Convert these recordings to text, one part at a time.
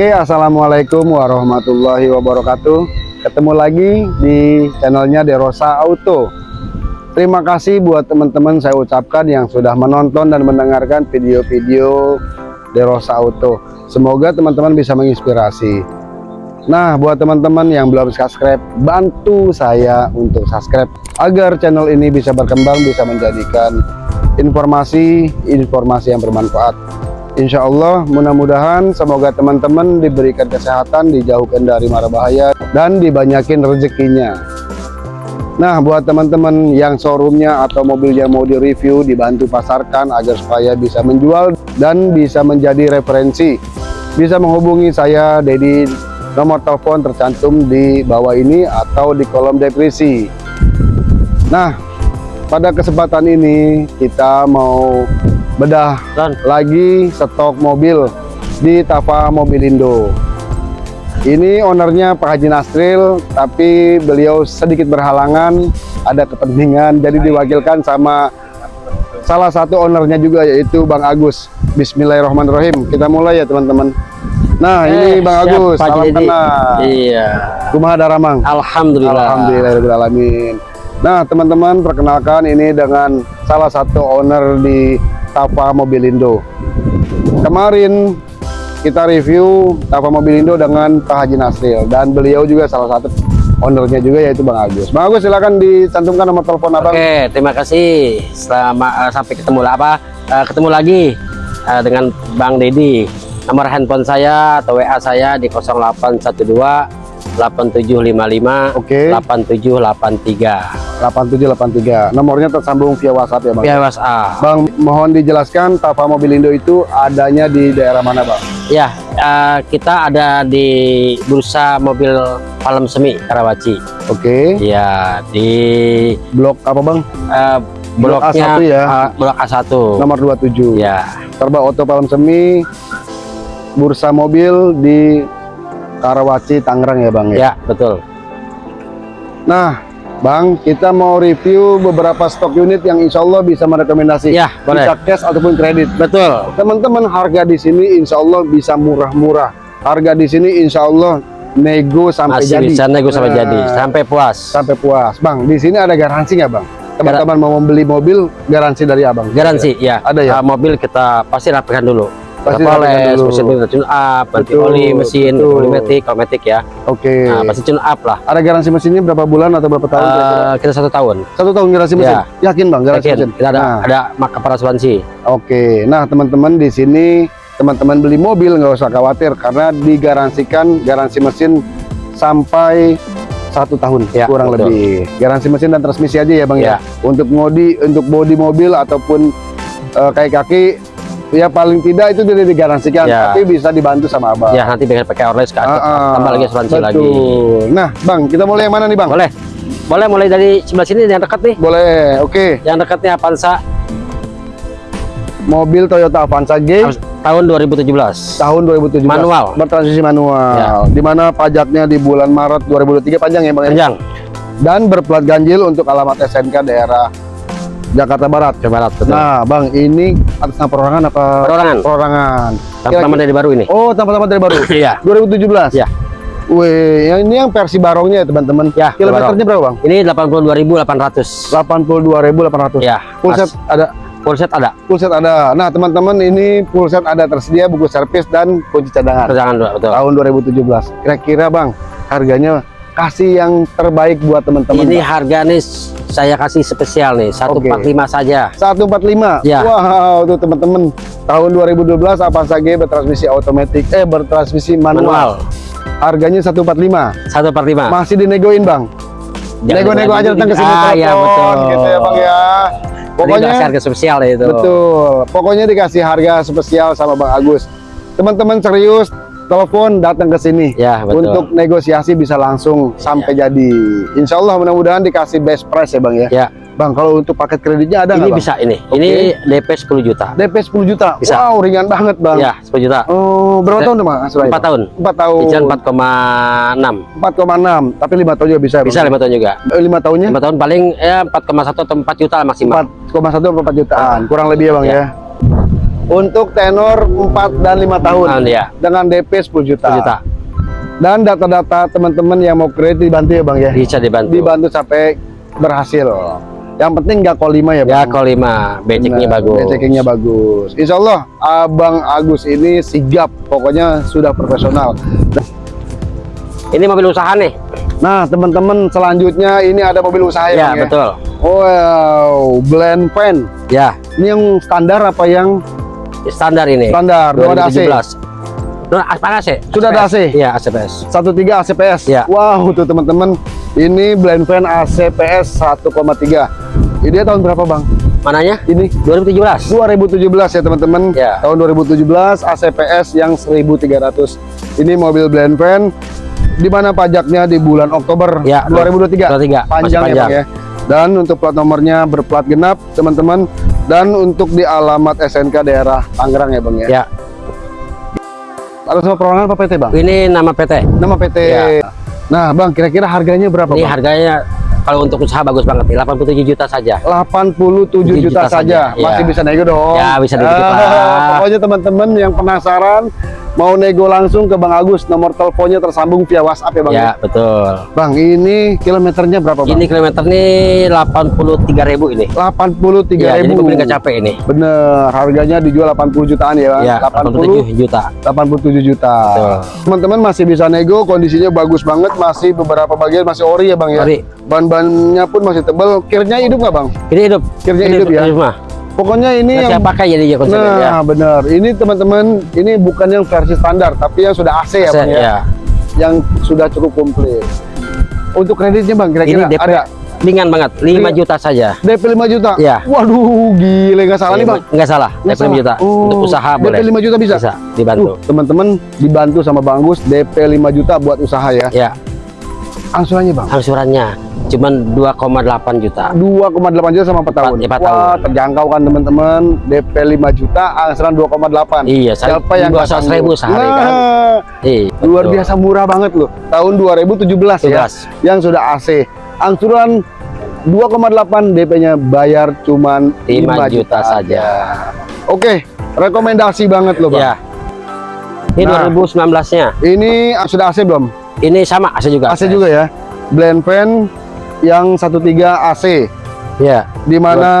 Oke, Assalamualaikum warahmatullahi wabarakatuh. Ketemu lagi di channelnya Derosa Auto. Terima kasih buat teman-teman saya ucapkan yang sudah menonton dan mendengarkan video-video Derosa Auto. Semoga teman-teman bisa menginspirasi. Nah, buat teman-teman yang belum subscribe, bantu saya untuk subscribe agar channel ini bisa berkembang, bisa menjadikan informasi-informasi yang bermanfaat Insya Allah mudah-mudahan semoga teman-teman diberikan kesehatan dijauhkan dari mara bahaya dan dibanyakin rezekinya. Nah buat teman-teman yang showroomnya atau mobilnya mau direview dibantu pasarkan agar supaya bisa menjual dan bisa menjadi referensi. Bisa menghubungi saya Dedi nomor telepon tercantum di bawah ini atau di kolom deskripsi. Nah pada kesempatan ini kita mau bedah. Dan. lagi stok mobil di Tafa Mobilindo ini ownernya Pak Haji Nasril tapi beliau sedikit berhalangan ada kepentingan. Jadi diwakilkan sama salah satu ownernya juga yaitu Bang Agus. Bismillahirrahmanirrahim. Kita mulai ya teman-teman. Nah eh, ini Bang Agus. Salam kenal. Iya. Kumaha Daramang Alhamdulillah. Alhamdulillah Nah teman-teman perkenalkan ini dengan salah satu owner di Tava Mobilindo. Kemarin kita review Tava Mobilindo dengan Pak Haji Nasril dan beliau juga salah satu ownernya juga yaitu Bang Agus. Bang Agus silakan dicantumkan nomor telepon Abang. Oke, terima kasih. Selama uh, sampai ketemu apa? Uh, ketemu lagi uh, dengan Bang Dedi. Nomor handphone saya atau WA saya di 0812 8755 Oke. Okay. 8783. 8783. Nomornya tersambung via WhatsApp ya, Bang. Via WhatsApp. Bang, mohon dijelaskan Tava Mobilindo itu adanya di daerah mana, Bang? Ya, uh, kita ada di Bursa Mobil Palem Semi Karawaci. Oke. Okay. Ya, di blok apa, Bang? Uh, bloknya blok A1 ya. Uh, blok A1. Nomor 27. Ya. Terba Oto Palem Semi Bursa Mobil di Karawaci Tangerang ya Bang ya? Ya betul Nah Bang kita mau review beberapa stok unit yang insya Allah bisa merekomendasi. Ya boleh. bisa cash ataupun kredit. Betul. Teman-teman harga di sini insya Allah bisa murah-murah. Harga di sini insya Allah nego sampai Masih jadi. bisa nego sampai nah, jadi. Sampai puas. sampai puas. Bang di sini ada garansi nggak Bang? Teman-teman mau membeli mobil garansi dari abang. Garansi ya ada ya? Uh, mobil kita pasti rapikan dulu pasti poles, mesin tune up, ganti oli mesin, oli metik, metik ya. Oke. Okay. Nah, pasti tune up lah. Ada garansi mesinnya berapa bulan atau berapa tahun? Uh, kita satu tahun. Satu tahun garansi mesin. Ya. Yakin bang garansi Yakin. mesin? Kita ada nah. ada maka asuransi. Oke. Okay. Nah teman-teman di sini teman-teman beli mobil nggak usah khawatir karena digaransikan garansi mesin sampai satu tahun ya, kurang betul. lebih garansi mesin dan transmisi aja ya bang ya, ya. untuk modi untuk bodi mobil ataupun uh, kayak kaki ya paling tidak itu tidak digaransikan ya. tapi bisa dibantu sama abang. Ya nanti dengan pakai orles kan. Uh, tambah lagi asuransi betul. lagi nah bang kita mulai yang mana nih bang? Boleh. Boleh mulai dari sebelah sini yang dekat nih. Boleh oke. Okay. yang dekatnya Avanza. Mobil Toyota Avanza G. Tahun 2017 tahun 2017 manual. Bertransmisi manual. Ya. di mana pajaknya di bulan Maret 2023 panjang ya bang ya? panjang. Dan berplat ganjil untuk alamat SNK daerah Jakarta Barat. Jakarta Barat. Betul. Nah, Bang, ini atas nama perorangan apa? Perorangan. Perorangan. Tanpa dari baru ini. Oh, tanpa-tanpa dari baru. Iya. 2017. Iya. Wih, yang ini yang versi barongnya ya, teman-teman. Ya, kilometernya berapa, Bang? Ini 82.800. 82.800. Ya. Full set ada Full set ada. Full set ada. Nah, teman-teman ini full set ada tersedia buku servis dan kunci cadangan. Cadangan, betul. Tahun 2017. Kira-kira, Bang, harganya kasih yang terbaik buat teman-teman. Ini harga nih saya kasih spesial nih 145 okay. saja. 145 ya wow tuh teman-teman. Tahun 2012 apa saja bertransmisi otomatis eh bertransmisi manual, manual. harganya 145 145 masih dinegoin bang? Nego-nego aja tentang ke sini ah, ya betul. Gitu ya bang ya. Pokoknya dikasih harga spesial itu. Betul. Pokoknya dikasih harga spesial sama bang Agus. Teman-teman serius telepon datang ke sini. Ya, betul. untuk negosiasi bisa langsung sampai ya. jadi. Insya Allah mudah-mudahan dikasih best price ya Bang ya. Ya. Bang kalau untuk paket kreditnya ada ini bisa ini. Okay. ini DP 10 juta. DP 10 juta? Bisa. wow ringan banget Bang. Ya 10 juta. Oh berapa tahun Bang? 4 tahun. 4 tahun. Cicilan 4,6 4,6 tapi 5 tahun juga bisa bisa 5 tahun juga. 5 eh, tahunnya? 5 tahun paling ya 4,1 atau 4 juta maksimal. 4,1 atau 4 jutaan. Kurang lebih ya Bang ya, ya untuk tenor 4 dan 5 tahun ya. dengan DP 10 juta. 10 juta. Dan data-data teman-teman yang mau kredit dibantu ya Bang ya. Bisa dibantu. Dibantu sampai berhasil. Yang penting nggak 5 ya Ya Bang. kalau 5 beceknya Benar, bagus. Beceknya bagus. Insya Allah Abang Agus ini sigap. Pokoknya sudah profesional. Ini mobil usaha nih. Nah teman-teman selanjutnya ini ada mobil usaha ya, Ya, Bang, betul. Wow, blend pen. Ya, Ini yang standar apa yang standar ini. standar? Dua ada AC. 2017. Nah, apa AC? Sudah ada AC? Iya, ACPS. 13 ACPS. Ya. Wow, tuh teman-teman. Ini blend fan ACPS 1,3. Ini tahun berapa, Bang? Mananya? Ini 2017. 2017 ya, teman-teman. Ya. Tahun 2017 ACPS yang 1300. Ini mobil blend fan di mana pajaknya di bulan Oktober Ya, 2023. 23. Masih Panjang, ya, panjang. Bang ya. Dan untuk plat nomornya berplat genap, teman-teman. Dan untuk di alamat SNK daerah Tangerang ya, Bang ya. Ya, Ada sama perorangan apa PT, Bang? ini nama PT. Nama PT. Ya. Nah, Bang, kira-kira harganya berapa, Ini Bang? harganya kalau untuk usaha bagus banget nih, 87 juta saja. 87 juta, juta saja. saja, ya. Masih bisa nego dong. Ya, bisa dikit, Ah, Pak. Pokoknya teman-teman yang penasaran mau nego langsung ke Bang Agus, nomor teleponnya tersambung via WhatsApp ya, Bang. Ya, betul. Bang, ini kilometernya berapa, Bang? Ini kilometer nih 83.000 ini. 83.000. Ya, jadi mobil nggak capek ini. Bener, harganya dijual 80 jutaan ya, Bang. Ya, 80 87 juta. 87 juta. Teman-teman masih bisa nego, kondisinya bagus banget, masih beberapa bagian masih ori ya, Bang ya. Ori. Ban-bannya pun masih tebal. Kirnya hidup nggak, Bang? Ini hidup. Kirnya Ini hidup ya. mah. Pokoknya ini Nggak yang pakai jadi ya. Nah, benar. Ini teman-teman, ini bukan yang versi standar, tapi yang sudah AC ya, Saya- Bang ya. ya. Yang sudah cukup komplit. Untuk kreditnya, Bang, kira-kira DP ada ringan banget, 5 Ringan. juta saja. DP 5 juta? Iya. Waduh, gile nggak salah nih, Bang. Nggak salah, Nggak DP 5 juta. salah. Untuk Oh, usaha DP boleh. 5 juta bisa? Bisa, dibantu. Tuh, teman-teman dibantu sama Bang Gus DP 5 juta buat usaha ya. Ya, Angsurannya, Bang. angsurannya cuman 2,8 juta. 2,8 juta sama 4 tahun. Empat- empat Wah, tahun. terjangkau kan teman-teman. DP 5 juta, angsuran 2,8. Iya, Siapa yang di bawah nggak 100 ribu sehari kan. Nah, Iya, luar betul. biasa murah banget loh. Tahun 2017 ya. 17. Yang sudah AC. Angsuran 2,8 DP-nya bayar cuman 5 juta saja. Oke, rekomendasi banget loh, Bang. Ya. Ini Nah. 2019-nya. Ini sudah AC belum? Ini sama AC juga. AC juga ya. Blend fan yang 13 AC Ya. di mana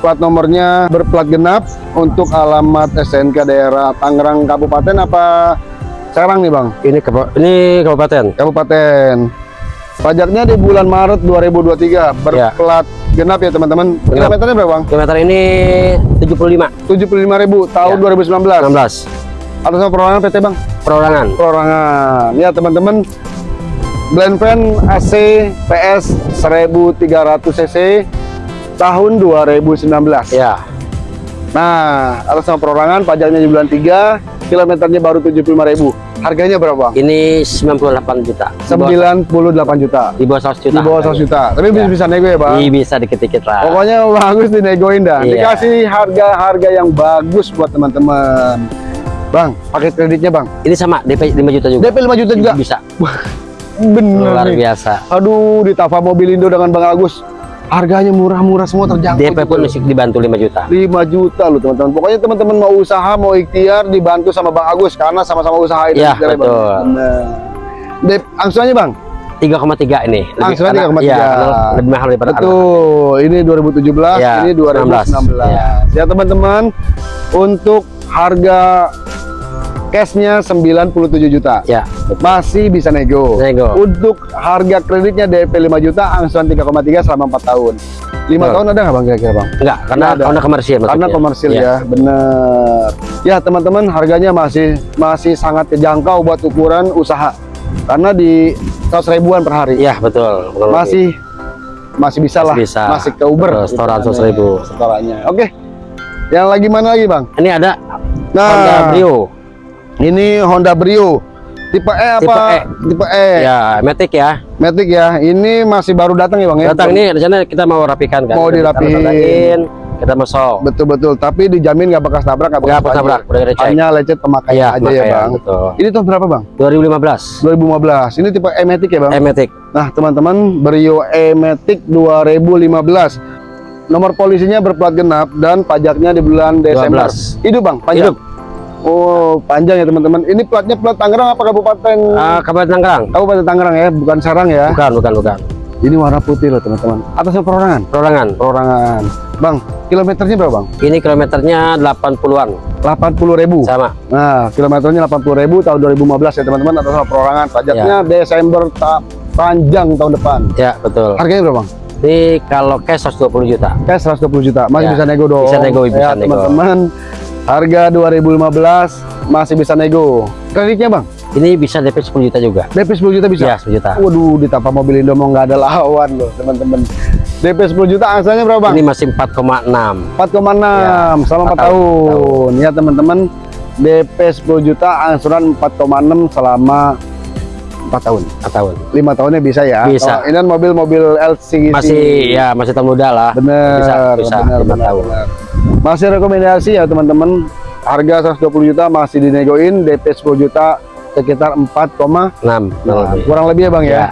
plat nomornya berplat genap untuk alamat SNK daerah Tangerang Kabupaten apa Serang nih, Bang? Ini ke ini kabupaten. Kabupaten. Pajaknya di bulan Maret 2023 berplat genap ya teman-teman. Kilometernya berapa bang? Kilometer ini 75 75.000 tahun Ya. 2019. 16 Atas perorangan PT bang? perorangan. Perorangan. Ya teman-teman. Blend fan AC PS 1300 cc tahun 2019. Ya. Nah, atas nama perorangan pajaknya di bulan 3, kilometernya baru 75.000. Harganya berapa? Ini 98 juta. Di bawah- 98 juta. Di bawah 100 juta. Di bawah 100 juta. Tapi bisa, Ya. bisa nego ya bang? Iya, bisa dikit-dikit lah. Pokoknya bagus dinegoin dah. Iya. Dikasih harga-harga yang bagus buat teman-teman. Bang, paket kreditnya bang. Ini sama DP 5 juta juga. DP 5 juta juga. Bisa. Bener Luar nih. biasa. Aduh, di Tava Mobilindo dengan Bang Agus. Harganya murah-murah semua terjangkau. DP pun masih dibantu 5 juta. 5 juta loh teman-teman. Pokoknya teman-teman mau usaha, mau ikhtiar dibantu sama Bang Agus karena sama-sama usaha ini. Iya, Jadi, Bang. betul. Bener. Dep, angsurannya Bang? 3,3 ini. Lebih- Angsuran karena- 3,3. Iya, karena lebih mahal daripada anak. Betul. Ini 2017, Ya, ini 2019. 19. Ya teman-teman, untuk harga cashnya 97 juta. Ya, Masih bisa nego. Nego. Untuk harga kreditnya DP 5 juta, angsuran 3,3 selama 4 tahun. 5 Betul. tahun ada nggak Bang kira-kira Bang? enggak, karena Nggak ada. karena komersial Karena komersil Iya. ya, bener. Ya teman-teman, harganya masih masih sangat terjangkau buat ukuran usaha. Karena di 100 ribuan per hari. Iya, betul. Masih masih bisa lah Masih bisa. masih ke Uber Betul, setoran hitungannya, 100.000. setorannya oke yang lagi mana lagi bang Ini ada nah Honda Brio. Ini Honda Brio tipe E apa Tipe E. tipe E Ya, Matic ya. Matic ya ini masih baru datang ya bang ya Datang ini rencana kita mau rapikan kan. Mau dirapihin. kita mau sok. betul betul tapi dijamin nggak bekas tabrak nggak bekas tabrak, udah hanya lecet pemakaian Iya, aja ya bang betul. ini tahun berapa bang 2015. 2015 ini tipe E Matic ya bang Eh, Matic. Nah, teman-teman, Brio E-Matic 2015. nomor polisinya berplat genap dan pajaknya di bulan Desember. 12. Hidup bang, panjang. Hidup. Oh, panjang ya teman-teman. Ini platnya plat Tangerang apa kabupaten? Ah, Kabupaten Tangerang. Kabupaten Tangerang ya, bukan Sarang ya. Bukan, bukan, bukan. Ini warna putih loh teman-teman. Atasnya perorangan. Perorangan. Perorangan. Bang, kilometernya berapa bang? Ini kilometernya 80-an. 80 ribu. Sama. Nah, kilometernya 80 ribu tahun 2015 ya teman-teman. Atas nama perorangan. Pajaknya Desember tak panjang tahun depan. Ya, betul. Harganya berapa bang? Ini kalau cash 120 juta. Cash 120 juta. Masih Ya, bisa nego dong. bisa nego, bisa ya, nego. teman-teman. Harga 2015 masih bisa nego. Kreditnya bang? Ini bisa DP 10 juta juga. DP 10 juta bisa? Ya, 10 juta. Waduh, di tanpa mobil Indo mau nggak ada lawan loh, teman-teman. DP 10 juta angsanya berapa, Bang? Ini masih 4,6. 4,6 selama 4 empat tahun. tahun. Ya, teman-teman. DP 10 juta angsuran 4,6 selama 4 tahun. 4 tahun. 5 tahunnya bisa ya. Bisa. Kalau ini kan mobil-mobil LCGC. Masih ya masih tahun muda lah. bener, Bisa, bisa bener, 5 bener, tahun. bener. Masih rekomendasi ya, teman-teman. Harga 120 juta masih dinegoin, DP 10 juta sekitar 4, 6 Nah, kurang lebih ya bang ya. Ya.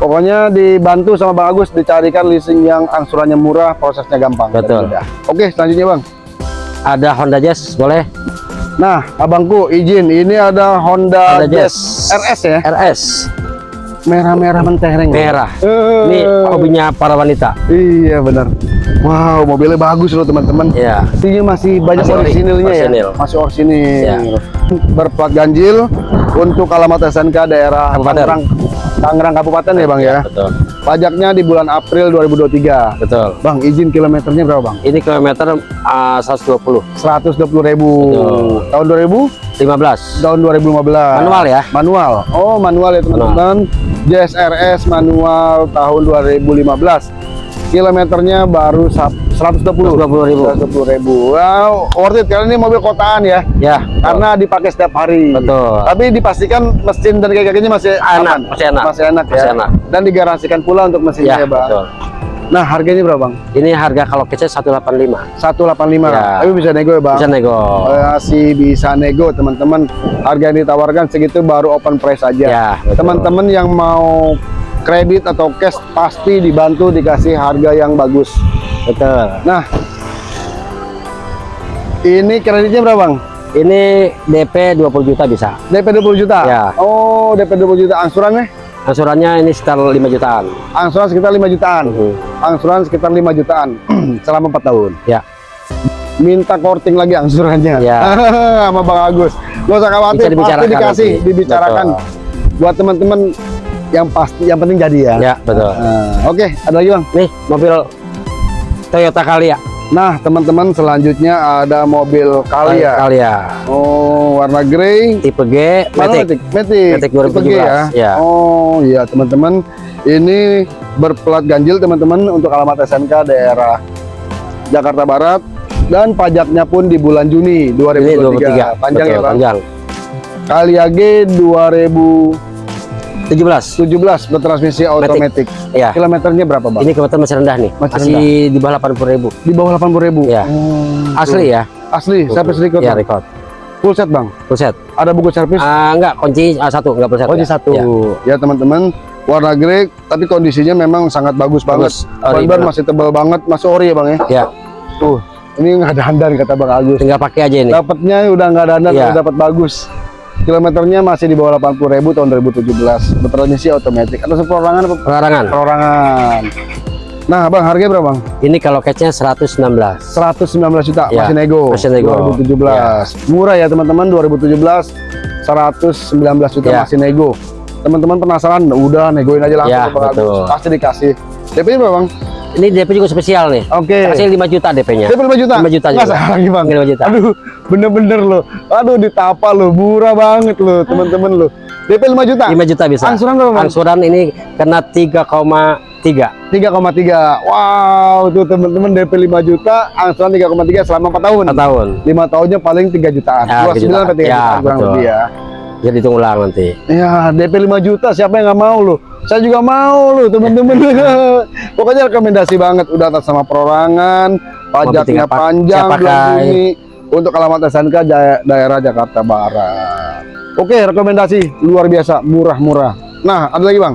Pokoknya dibantu sama Bang Agus dicarikan leasing yang angsurannya murah, prosesnya gampang. Betul. Oke, selanjutnya bang. Ada Honda Jazz boleh? Nah, abangku izin, ini ada Honda, Honda Jazz Jazz. RS ya, RS merah-merah mentereng. merah. Eh, Ini hobinya para wanita. Iya benar. Wow, mobilnya bagus loh teman-teman. Ya. Pastinya masih banyak Masih ori- orisinilnya ya. orisinil. Masih orisinil. Ya. Berplat ganjil untuk alamat SNK daerah. Tangerang, Tangerang Kabupaten ya bang ya. Betul. Pajaknya di bulan April 2023. Betul. Bang, izin kilometernya berapa bang? Ini kilometer uh, 120 120 ribu. Betul. Tahun 2000? 15. Tahun 2015. Manual ya? Manual. Oh, manual ya teman-teman. Jazz RS manual tahun 2015. Kilometernya baru sap- 120. 120.000. 120 ribu. Wow, worth it karena ini mobil kotaan ya. Ya. Karena dipakai setiap hari. Betul. Tapi dipastikan mesin dan kayak-kayaknya masih Enak, aman. masih enak. Masih enak ya. Masih enak. Dan digaransikan pula untuk mesinnya Ya, ya, Bang. betul. Nah, harganya berapa, Bang? Ini harga kalau kece 185. 185. Ya. Tapi bisa nego ya, Bang. Bisa nego. masih bisa nego teman-teman harga yang ditawarkan segitu baru open price aja Ya, betul. teman-teman yang mau kredit atau cash pasti dibantu dikasih harga yang bagus Betul. nah ini kreditnya berapa bang? Ini DP 20 juta bisa. DP 20 juta? Ya. oh DP 20 juta angsurannya? Angsurannya ini sekitar 5 jutaan. angsuran sekitar 5 jutaan Mhm. angsuran sekitar 5 jutaan selama 4 tahun Ya. minta korting lagi angsurannya Ya. sama Bang Agus gak usah khawatir pasti dikasih nanti. dibicarakan buat teman-teman yang pasti yang penting jadi ya Ya, betul. Nah, oke ada lagi bang Nih, mobil Toyota Calya. nah teman-teman selanjutnya ada mobil Calya Calya. oh warna grey Tipe G, Matic. Matic Matic Tipe G 2017, ya. oh iya teman-teman ini berplat ganjil teman-teman untuk alamat SNK daerah Jakarta Barat dan pajaknya pun di bulan Juni Ini 2023 23. panjang Betul, ya bang Panjang. Calya G 2017 17. bertransmisi otomatis Ya. kilometernya berapa bang? Ini kilometer masih rendah nih. Masih Masih, di bawah 80 ribu. di bawah 80 ribu Ya. Asli ya. asli service record Ya, Bang? record. full set bang Full set. ada buku servis Ah, enggak, kunci ah, satu, enggak full set. kunci ya. satu Ya. ya teman-teman warna grey tapi kondisinya memang sangat bagus, Bagus. banget ban masih tebal banget masih ori ya bang ya Ya, tuh ini nggak ada handan kata bang Agus tinggal pakai aja ini. dapatnya udah nggak ada handan Iya. udah dapat bagus kilometernya masih di bawah 80 ribu tahun 2017 bertransmisi otomatis atau perorangan apa Pelarangan. perorangan nah bang harganya berapa bang Ini kalau catch-nya 116. 119 juta Ya, masih nego masih nego. 2017 murah ya teman-teman 2017 119 juta Ya. masih nego teman-teman penasaran udah negoin aja langsung Ya, ke Bang Agus. betul. pasti dikasih DP berapa bang? Ini DP juga spesial nih. oke Kasih 5 juta DP-nya. DP 5 juta? 5 juta juga. salah lagi bang 5 juta. aduh bener-bener loh aduh ditapa loh murah banget loh teman-teman loh DP 5 juta? 5 juta bisa. angsuran berapa bang? Angsuran ini kena 3,3. 3,3 wow tuh teman-teman DP 5 juta angsuran 3,3 selama 4 tahun 4 tahun. 5 tahunnya paling 3 jutaan Ya, 29 3 jutaan. sampai 3 Ya, jutaan kurang betul. lebih ya Jadi hitung ulang nanti. Ya, DP 5 juta siapa yang nggak mau loh? Saya juga mau loh, teman-teman. Pokoknya rekomendasi banget udah atas sama perorangan, pajaknya panjang pakai. Juni untuk alamat SNK daerah Jakarta Barat. Oke, rekomendasi luar biasa, murah-murah. Nah, ada lagi, Bang.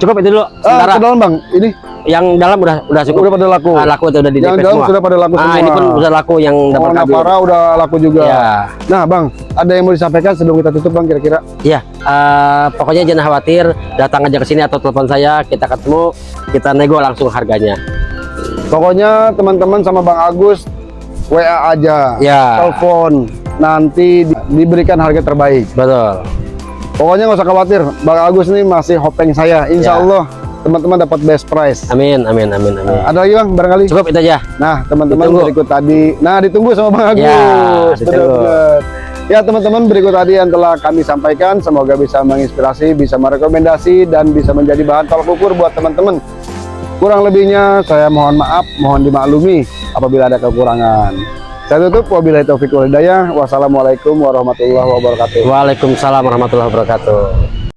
Cukup itu dulu. Ah, Sementara. ke dalam, Bang. Ini yang dalam udah udah cukup. Udah pada laku. Ah, laku itu udah di yang dalam semua. sudah pada laku ah, semua. ini pun udah laku yang Oh, dapat kabel. Navara udah laku juga. Ya. Nah, Bang, ada yang mau disampaikan sebelum kita tutup, Bang, kira-kira? Iya, eh, pokoknya jangan khawatir, datang aja ke sini atau telepon saya, kita ketemu, kita nego langsung harganya. Pokoknya teman-teman sama Bang Agus WA aja, Ya. telepon, nanti di- diberikan harga terbaik. Betul. Pokoknya nggak usah khawatir, Bang Agus ini masih hopeng saya. Insya Ya. Allah teman-teman dapat best price. Amin, amin, amin, amin. Ada lagi Bang, barangkali? Cukup itu aja. Nah, teman-teman berikut tadi. Nah, ditunggu sama Bang Agus. Ya, ditunggu. Ya, teman-teman berikut tadi yang telah kami sampaikan semoga bisa menginspirasi, bisa merekomendasi dan bisa menjadi bahan tolak ukur buat teman-teman. Kurang lebihnya saya mohon maaf, mohon dimaklumi apabila ada kekurangan. Saya tutup wabillahi taufiq wal hidayah. Wassalamualaikum warahmatullahi wabarakatuh. Waalaikumsalam warahmatullahi wabarakatuh.